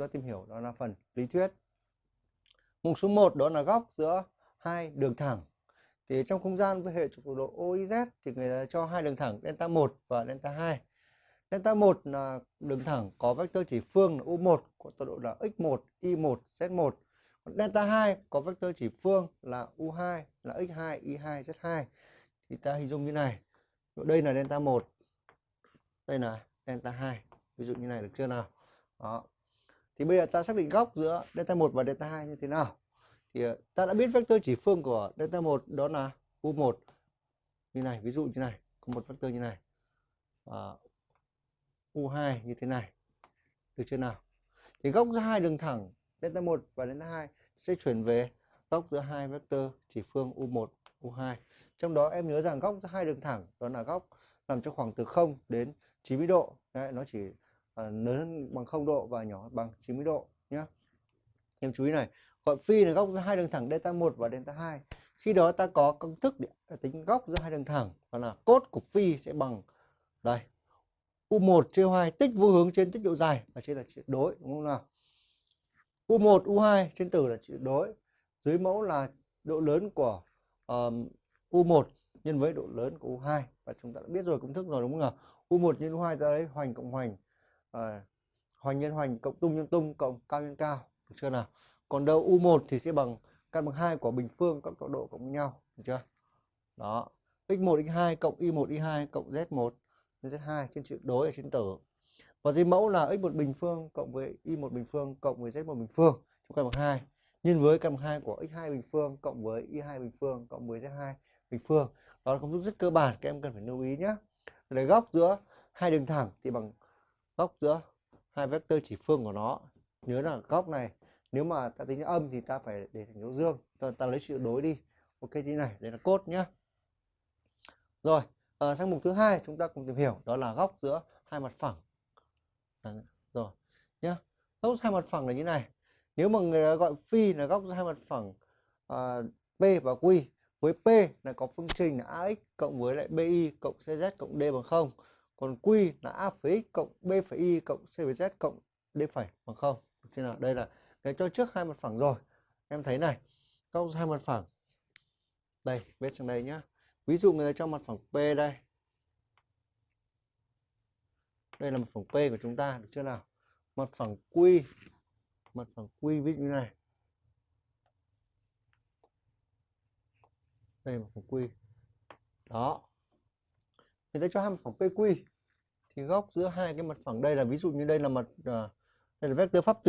ta tìm hiểu đó là phần lý thuyết. Mục số 1 đó là góc giữa hai đường thẳng. Thì trong không gian với hệ trục độ OIZ thì người ta cho hai đường thẳng, delta 1 và delta 2 delta 1 là đường thẳng có vectơ chỉ phương là U1 có tọa độ là x1 y1 z1 còn delta 2 có vectơ chỉ phương là U2 là x2 y2 z2 thì ta hình dung như này. Đây là delta 1 đây là delta 2 ví dụ như này được chưa nào? Đó thì bây giờ ta xác định góc giữa delta 1 và delta 2 như thế nào? Thì ờ, ta đã biết vector chỉ phương của delta 1 đó là U1 như này ví dụ như này có một vector như này. Và U2 như thế này. Được chưa nào? Thì góc giữa hai đường thẳng delta 1 và delta 2 sẽ chuyển về góc giữa hai vector chỉ phương U1 U2 trong đó em nhớ rằng góc giữa hai đường thẳng đó là góc nằm trong khoảng từ 0 đến 90 độ. Đấy, nó chỉ Ờ, lớn hơn bằng 0 độ và nhỏ bằng 90 độ nhé em chú ý này gọi phi là góc giữa hai đường thẳng delta 1 và delta 2 khi đó ta có công thức để tính góc giữa hai đường thẳng và là cốt của phi sẽ bằng đây U1 chia 2 tích vô hướng trên tích độ dài và trên là tuyệt đối đúng không nào? U1 U2 trên tử là tuyệt đối dưới mẫu là độ lớn của um, U1 nhân với độ lớn của U2 và chúng ta đã biết rồi công thức rồi đúng không nào? U1 nhân U2 ta lấy hoành cộng hoành à, hoành nhân hoành cộng tung nhân tung cộng cao nhân cao được chưa nào? Còn đâu U1 thì sẽ bằng căn bằng hai của bình phương cộng tọa độ cộng với nhau được chưa? Đó x1 x2 cộng y1 y2 cộng z1 z2 trên chữ đối ở trên tử. Và dưới mẫu là x1 bình phương cộng với y1 bình phương cộng với z1 bình phương trong căn bằng hai. Nhân với căn bằng hai của x2 bình phương cộng với y2 bình phương cộng với z2 bình phương. Đó là công thức rất cơ bản các em cần phải lưu ý nhé để góc giữa hai đường thẳng thì bằng góc giữa hai vectơ chỉ phương của nó. Nhớ là góc này nếu mà ta tính âm thì ta phải để thành dấu dương. Ta, ta lấy chữ đối đi. Ok như này đây là cốt nhé rồi à, sang mục thứ hai chúng ta cùng tìm hiểu đó là góc giữa hai mặt phẳng. À, rồi nhá. Góc hai mặt phẳng là như này. Nếu mà người gọi phi là góc giữa hai mặt phẳng à, p và q với P là có phương trình là AX cộng với lại BI cộng CZ cộng D bằng không còn Q là A phẩy X cộng B phẩy Y cộng C phẩy Z cộng D phẩy, bằng 0 thế nào đây là cái cho trước hai mặt phẳng rồi. Em thấy này góc hai mặt phẳng, đây, viết sang đây nhá. Ví dụ người ta cho mặt phẳng P đây. Đây là mặt phẳng P của chúng ta, được chưa nào? Mặt phẳng Q mặt phẳng Q ví dụ như này. Đây mặt phẳng quy đó người ta cho hai mặt phẳng PQ thì góc giữa hai cái mặt phẳng đây là ví dụ như đây là mặt ờ, đây là vectơ pháp